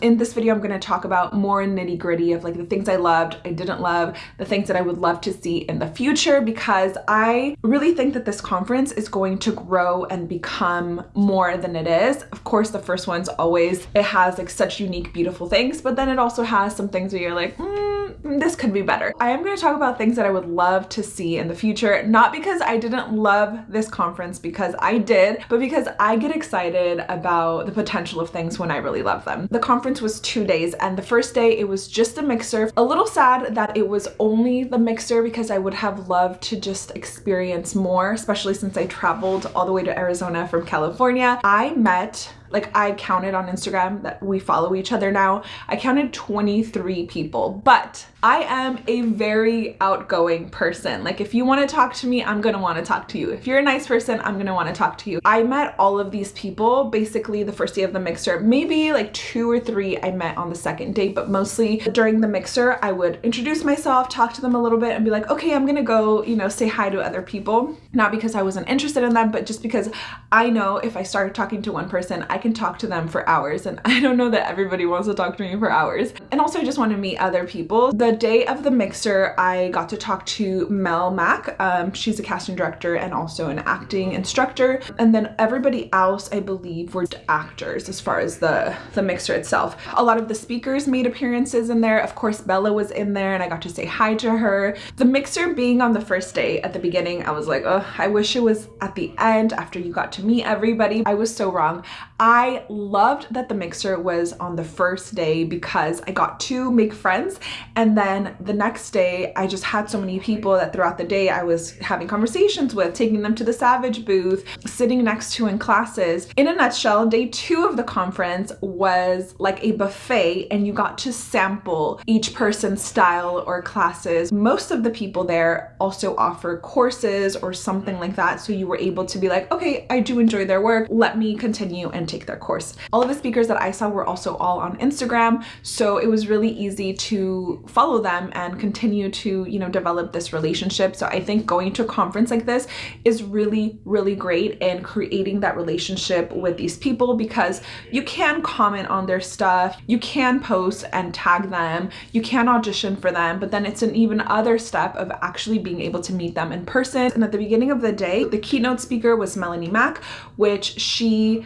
In this video, I'm going to talk about more nitty gritty of like the things I loved, I didn't love, the things that I would love to see in the future because I really think that this conference is going to grow and become more than it is. Of course, the first one's always, it has like such unique, beautiful things, but then it also has some things where you're like, mm, this could be better. I am going to talk about things that I would love to see in the future, not because I didn't love this conference because I did, but because I get excited about the potential of things when I really love them. The conference was two days and the first day it was just a mixer. A little sad that it was only the mixer because I would have loved to just experience more, especially since I traveled all the way to Arizona from California. I met like I counted on Instagram that we follow each other now. I counted 23 people, but I am a very outgoing person. Like if you want to talk to me, I'm going to want to talk to you. If you're a nice person, I'm going to want to talk to you. I met all of these people basically the first day of the mixer. Maybe like two or three I met on the second day, but mostly during the mixer, I would introduce myself, talk to them a little bit and be like, okay, I'm going to go, you know, say hi to other people. Not because I wasn't interested in them, but just because I know if I started talking to one person, I can talk to them for hours. And I don't know that everybody wants to talk to me for hours. And also I just want to meet other people. The the day of the mixer, I got to talk to Mel Mack. Um, she's a casting director and also an acting instructor. And then everybody else, I believe, were actors as far as the, the mixer itself. A lot of the speakers made appearances in there. Of course, Bella was in there and I got to say hi to her. The mixer being on the first day at the beginning, I was like, oh, I wish it was at the end after you got to meet everybody. I was so wrong. I loved that the mixer was on the first day because I got to make friends and then the next day, I just had so many people that throughout the day I was having conversations with, taking them to the Savage booth, sitting next to in classes. In a nutshell, day two of the conference was like a buffet and you got to sample each person's style or classes. Most of the people there also offer courses or something like that. So you were able to be like, okay, I do enjoy their work. Let me continue and take their course. All of the speakers that I saw were also all on Instagram. So it was really easy to follow them and continue to, you know, develop this relationship. So I think going to a conference like this is really, really great in creating that relationship with these people because you can comment on their stuff, you can post and tag them, you can audition for them, but then it's an even other step of actually being able to meet them in person. And at the beginning of the day, the keynote speaker was Melanie Mack, which she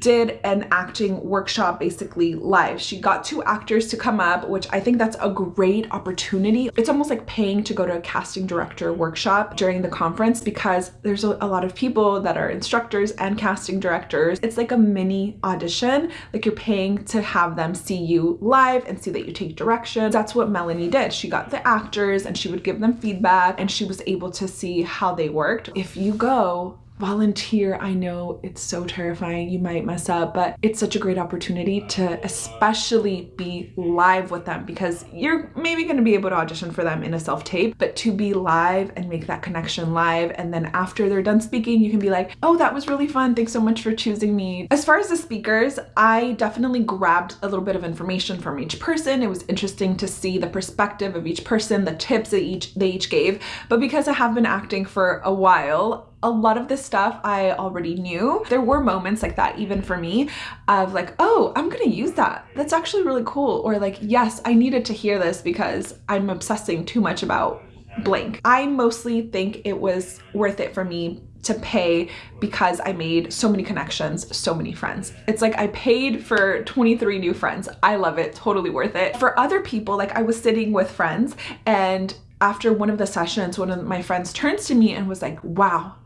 did an acting workshop basically live. She got two actors to come up, which I think that's a great opportunity. It's almost like paying to go to a casting director workshop during the conference because there's a, lot of people that are instructors and casting directors. It's like a mini audition, like you're paying to have them see you live and see that you take direction. That's what Melanie did. She got the actors and she would give them feedback and she was able to see how they worked. If you go volunteer. I know it's so terrifying, you might mess up, but it's such a great opportunity to especially be live with them because you're maybe going to be able to audition for them in a self-tape, but to be live and make that connection live and then after they're done speaking, you can be like, oh, that was really fun. Thanks so much for choosing me. As far as the speakers, I definitely grabbed a little bit of information from each person. It was interesting to see the perspective of each person, the tips that each they each gave, but because I have been acting for a while, a lot of this stuff I already knew. There were moments like that even for me of like, oh, I'm gonna use that. That's actually really cool. Or like, yes, I needed to hear this because I'm obsessing too much about blank. I mostly think it was worth it for me to pay because I made so many connections, so many friends. It's like I paid for 23 new friends. I love it, totally worth it. For other people, like I was sitting with friends and after one of the sessions, one of my friends turns to me and was like, wow,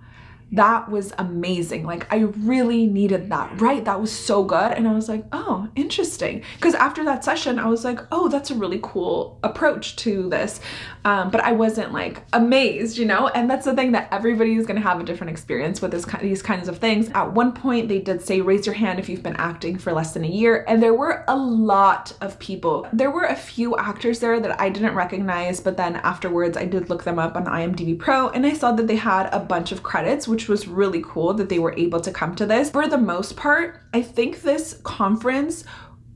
that was amazing. Like I really needed that, right? That was so good. And I was like, oh, interesting. Because after that session, I was like, oh, that's a really cool approach to this. Um, but I wasn't like amazed, you know? And that's the thing that everybody is gonna have a different experience with this, these kinds of things. At one point, they did say, raise your hand if you've been acting for less than a year. And there were a lot of people. There were a few actors there that I didn't recognize, but then afterwards I did look them up on IMDb Pro and I saw that they had a bunch of credits, which was really cool that they were able to come to this. For the most part, I think this conference,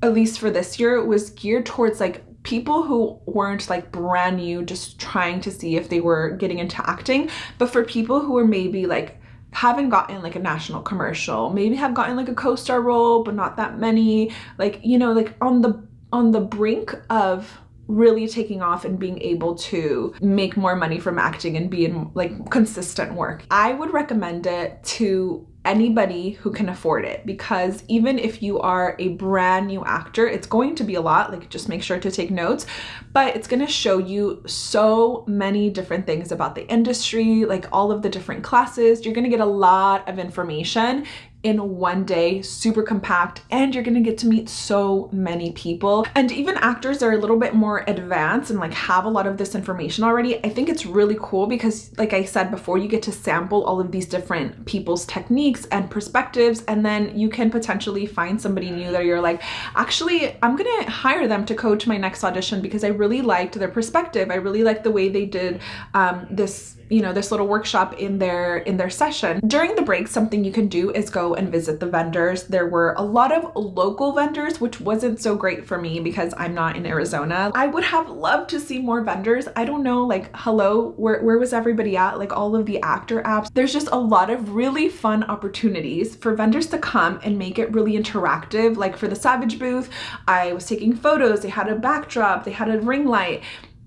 at least for this year, was geared towards like people who weren't like brand new just trying to see if they were getting into acting but for people who were maybe like haven't gotten like a national commercial, maybe have gotten like a co-star role, but not that many. Like, you know, like on the on the brink of really taking off and being able to make more money from acting and be in like consistent work. I would recommend it to anybody who can afford it because even if you are a brand new actor it's going to be a lot like just make sure to take notes but it's going to show you so many different things about the industry like all of the different classes you're going to get a lot of information in one day, super compact, and you're gonna get to meet so many people. And even actors are a little bit more advanced and like have a lot of this information already. I think it's really cool because like I said before, you get to sample all of these different people's techniques and perspectives, and then you can potentially find somebody new that you're like, actually, I'm gonna hire them to coach my next audition because I really liked their perspective. I really liked the way they did um, this you know this little workshop in their in their session. During the break something you can do is go and visit the vendors. There were a lot of local vendors which wasn't so great for me because i'm not in arizona. I would have loved to see more vendors. I don't know like hello where, where was everybody at? Like all of the actor apps. There's just a lot of really fun opportunities for vendors to come and make it really interactive. Like for the savage booth i was taking photos. They had a backdrop. They had a ring light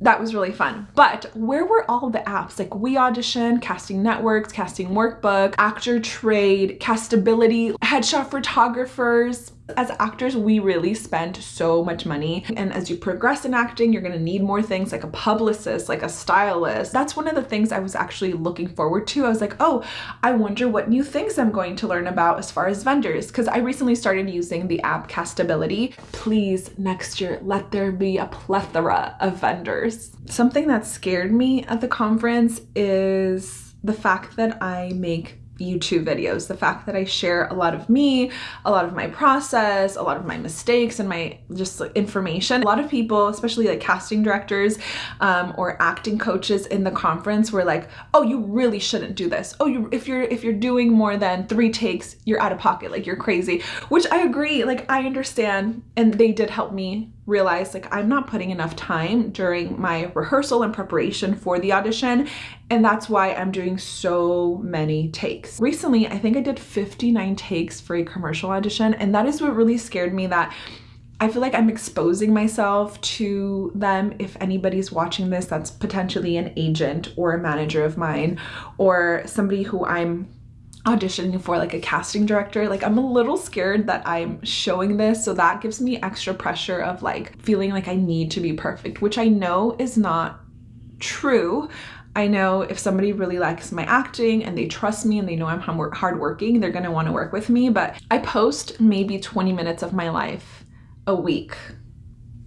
that was really fun. But where were all the apps? Like We Audition, Casting Networks, Casting Workbook, Actor Trade, Castability, Headshot Photographers, as actors, we really spend so much money. And as you progress in acting, you're gonna need more things like a publicist, like a stylist. That's one of the things I was actually looking forward to. I was like, oh, I wonder what new things I'm going to learn about as far as vendors. Because I recently started using the app Castability. Please, next year, let there be a plethora of vendors. Something that scared me at the conference is the fact that I make YouTube videos. The fact that I share a lot of me, a lot of my process, a lot of my mistakes and my just like, information. A lot of people, especially like casting directors um, or acting coaches in the conference were like, oh, you really shouldn't do this. Oh, you if you're if you're doing more than three takes, you're out of pocket, like you're crazy. Which I agree, like I understand and they did help me realize like I'm not putting enough time during my rehearsal and preparation for the audition and that's why I'm doing so many takes. Recently, I think I did 59 takes for a commercial audition and that is what really scared me that I feel like I'm exposing myself to them if anybody's watching this that's potentially an agent or a manager of mine or somebody who I'm auditioning for like a casting director like i'm a little scared that i'm showing this so that gives me extra pressure of like feeling like i need to be perfect which i know is not true I know if somebody really likes my acting and they trust me and they know I'm hardworking, they're gonna wanna work with me. But I post maybe 20 minutes of my life a week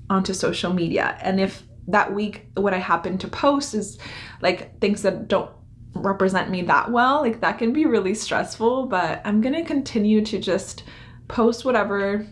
onto social media. And if that week what I happen to post is like things that don't represent me that well like that can be really stressful but i'm gonna continue to just post whatever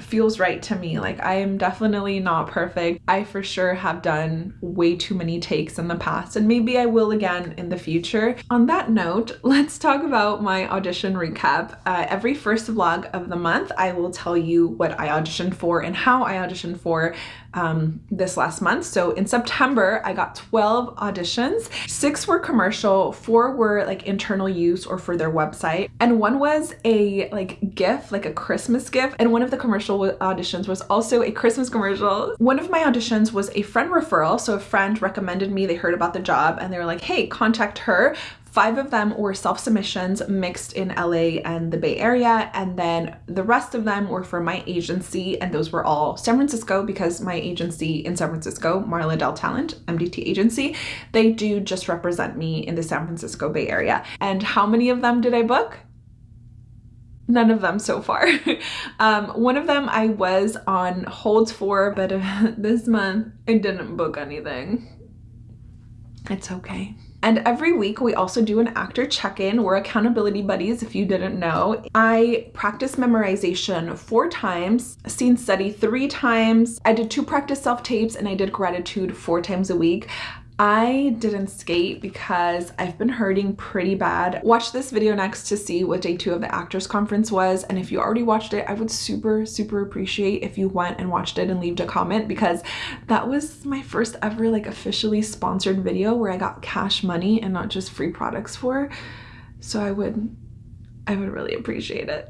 feels right to me. Like I am definitely not perfect. I for sure have done way too many takes in the past and maybe I will again in the future. On that note, let's talk about my audition recap. Uh, every first vlog of the month, I will tell you what I auditioned for and how I auditioned for um, this last month. So in September, I got 12 auditions. Six were commercial, four were like internal use or for their website. And one was a like gift, like a Christmas gift. And one of the commercial auditions was also a Christmas commercial. One of my auditions was a friend referral. So a friend recommended me, they heard about the job and they were like, hey, contact her Five of them were self-submissions mixed in LA and the Bay Area, and then the rest of them were for my agency, and those were all San Francisco because my agency in San Francisco, Marla Dell Talent, MDT agency, they do just represent me in the San Francisco Bay Area. And how many of them did I book? none of them so far. um, one of them I was on hold for, but this month I didn't book anything. It's okay. And every week we also do an actor check-in. We're accountability buddies if you didn't know. I practice memorization four times, scene study three times. I did two practice self-tapes and I did gratitude four times a week. I didn't skate because I've been hurting pretty bad. Watch this video next to see what day two of the actors conference was and if you already watched it I would super super appreciate if you went and watched it and leave a comment because that was my first ever like officially sponsored video where I got cash money and not just free products for. So I would I would really appreciate it.